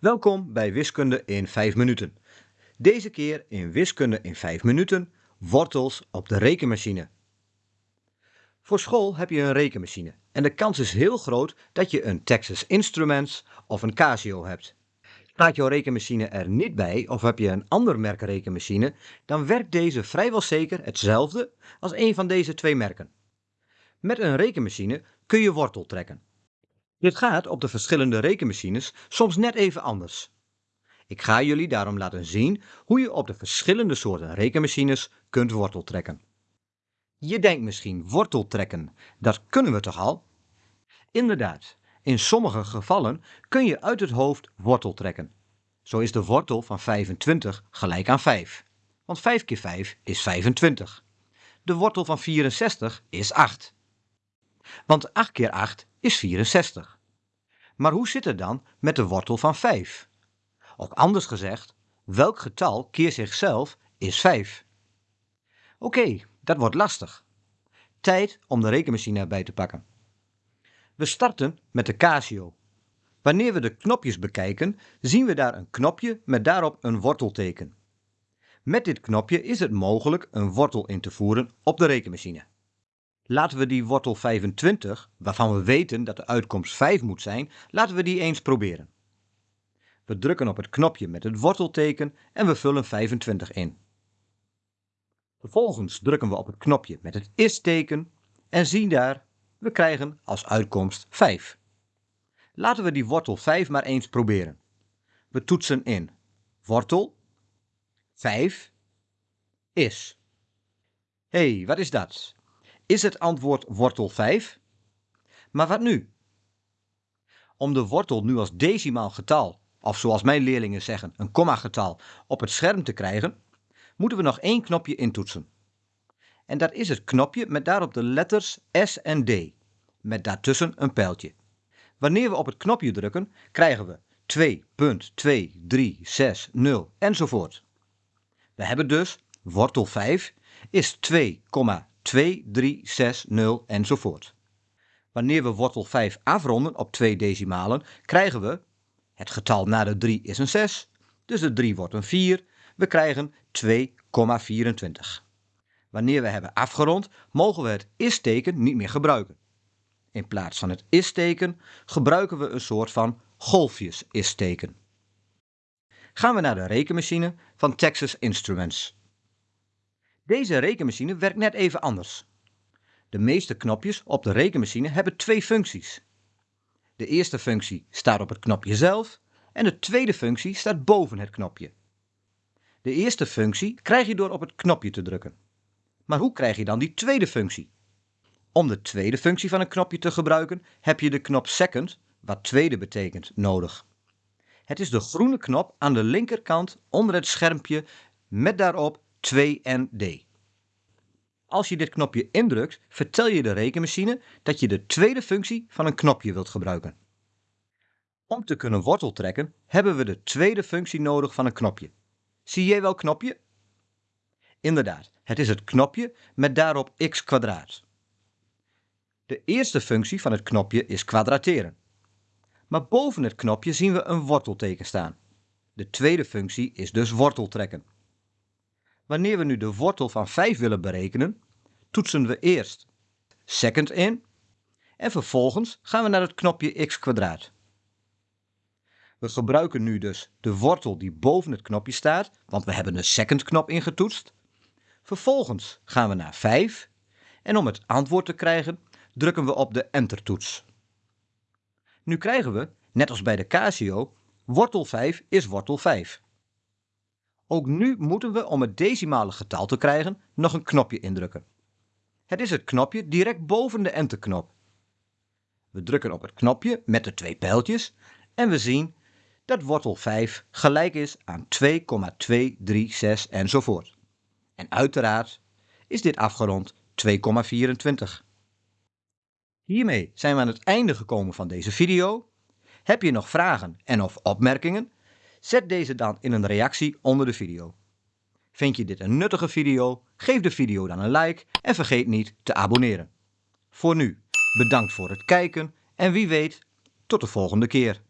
Welkom bij Wiskunde in 5 minuten. Deze keer in Wiskunde in 5 minuten wortels op de rekenmachine. Voor school heb je een rekenmachine en de kans is heel groot dat je een Texas Instruments of een Casio hebt. Staat jouw rekenmachine er niet bij of heb je een ander merk rekenmachine, dan werkt deze vrijwel zeker hetzelfde als een van deze twee merken. Met een rekenmachine kun je wortel trekken. Dit gaat op de verschillende rekenmachines soms net even anders. Ik ga jullie daarom laten zien hoe je op de verschillende soorten rekenmachines kunt wortel trekken. Je denkt misschien wortel trekken, dat kunnen we toch al? Inderdaad, in sommige gevallen kun je uit het hoofd wortel trekken. Zo is de wortel van 25 gelijk aan 5, want 5 keer 5 is 25. De wortel van 64 is 8. Want 8 keer 8 is 64. Maar hoe zit het dan met de wortel van 5? Of anders gezegd, welk getal keer zichzelf is 5? Oké, dat wordt lastig. Tijd om de rekenmachine erbij te pakken. We starten met de Casio. Wanneer we de knopjes bekijken, zien we daar een knopje met daarop een wortelteken. Met dit knopje is het mogelijk een wortel in te voeren op de rekenmachine. Laten we die wortel 25, waarvan we weten dat de uitkomst 5 moet zijn, laten we die eens proberen. We drukken op het knopje met het wortelteken en we vullen 25 in. Vervolgens drukken we op het knopje met het is-teken en zien daar, we krijgen als uitkomst 5. Laten we die wortel 5 maar eens proberen. We toetsen in wortel 5 is. Hé, hey, wat is dat? Is het antwoord wortel 5? Maar wat nu? Om de wortel nu als decimaal getal, of zoals mijn leerlingen zeggen, een komma-getal, op het scherm te krijgen, moeten we nog één knopje intoetsen. En dat is het knopje met daarop de letters S en D, met daartussen een pijltje. Wanneer we op het knopje drukken, krijgen we 2.2360 enzovoort. We hebben dus wortel 5 is 2,2360 enzovoort. Wanneer we wortel 5 afronden op twee decimalen, krijgen we, het getal na de 3 is een 6, dus de 3 wordt een 4, we krijgen 2,24. Wanneer we hebben afgerond, mogen we het is-teken niet meer gebruiken. In plaats van het is-teken gebruiken we een soort van golfjes-is-teken. Gaan we naar de rekenmachine van Texas Instruments. Deze rekenmachine werkt net even anders. De meeste knopjes op de rekenmachine hebben twee functies. De eerste functie staat op het knopje zelf en de tweede functie staat boven het knopje. De eerste functie krijg je door op het knopje te drukken. Maar hoe krijg je dan die tweede functie? Om de tweede functie van een knopje te gebruiken heb je de knop second, wat tweede betekent, nodig. Het is de groene knop aan de linkerkant onder het schermpje met daarop 2 en D. Als je dit knopje indrukt, vertel je de rekenmachine dat je de tweede functie van een knopje wilt gebruiken. Om te kunnen wortel trekken, hebben we de tweede functie nodig van een knopje. Zie jij wel knopje? Inderdaad, het is het knopje met daarop x kwadraat. De eerste functie van het knopje is kwadrateren. Maar boven het knopje zien we een wortelteken staan. De tweede functie is dus wortel trekken. Wanneer we nu de wortel van 5 willen berekenen, toetsen we eerst second in en vervolgens gaan we naar het knopje x kwadraat. We gebruiken nu dus de wortel die boven het knopje staat, want we hebben de second knop ingetoetst. Vervolgens gaan we naar 5 en om het antwoord te krijgen drukken we op de enter toets. Nu krijgen we, net als bij de Casio, wortel 5 is wortel 5. Ook nu moeten we om het decimale getal te krijgen nog een knopje indrukken. Het is het knopje direct boven de enterknop. We drukken op het knopje met de twee pijltjes en we zien dat wortel 5 gelijk is aan 2,236 enzovoort. En uiteraard is dit afgerond 2,24. Hiermee zijn we aan het einde gekomen van deze video. Heb je nog vragen en of opmerkingen? Zet deze dan in een reactie onder de video. Vind je dit een nuttige video? Geef de video dan een like en vergeet niet te abonneren. Voor nu, bedankt voor het kijken en wie weet, tot de volgende keer.